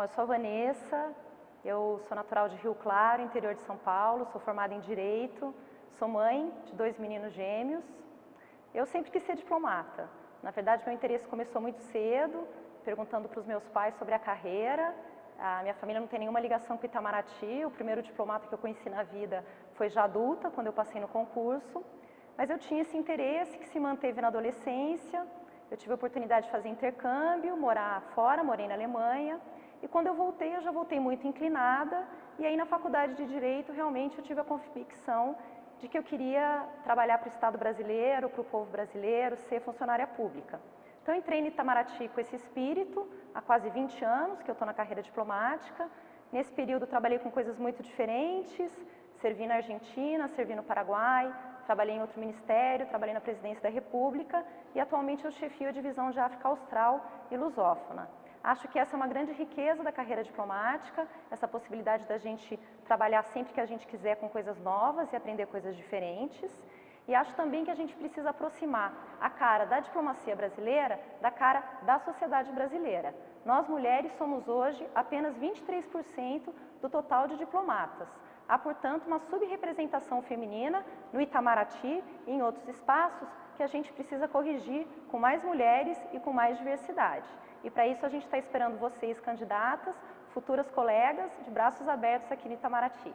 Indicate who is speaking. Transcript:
Speaker 1: Bom, eu sou a Vanessa, eu sou natural de Rio Claro, interior de São Paulo, sou formada em Direito, sou mãe de dois meninos gêmeos. Eu sempre quis ser diplomata. Na verdade, meu interesse começou muito cedo, perguntando para os meus pais sobre a carreira. A minha família não tem nenhuma ligação com Itamaraty, o primeiro diplomata que eu conheci na vida foi já adulta, quando eu passei no concurso. Mas eu tinha esse interesse que se manteve na adolescência, eu tive a oportunidade de fazer intercâmbio, morar fora, morei na Alemanha, e quando eu voltei, eu já voltei muito inclinada, e aí na faculdade de Direito, realmente eu tive a convicção de que eu queria trabalhar para o Estado brasileiro, para o povo brasileiro, ser funcionária pública. Então entrei no Itamaraty com esse espírito, há quase 20 anos que eu estou na carreira diplomática. Nesse período trabalhei com coisas muito diferentes, servi na Argentina, servi no Paraguai, trabalhei em outro ministério, trabalhei na presidência da República e atualmente eu chefio a divisão de África Austral e Lusófona. Acho que essa é uma grande riqueza da carreira diplomática, essa possibilidade da gente trabalhar sempre que a gente quiser com coisas novas e aprender coisas diferentes. E acho também que a gente precisa aproximar a cara da diplomacia brasileira da cara da sociedade brasileira. Nós mulheres somos hoje apenas 23% do total de diplomatas. Há, portanto, uma subrepresentação feminina no Itamaraty e em outros espaços que a gente precisa corrigir com mais mulheres e com mais diversidade. E para isso a gente está esperando vocês, candidatas, futuras colegas, de braços abertos aqui no Itamaraty.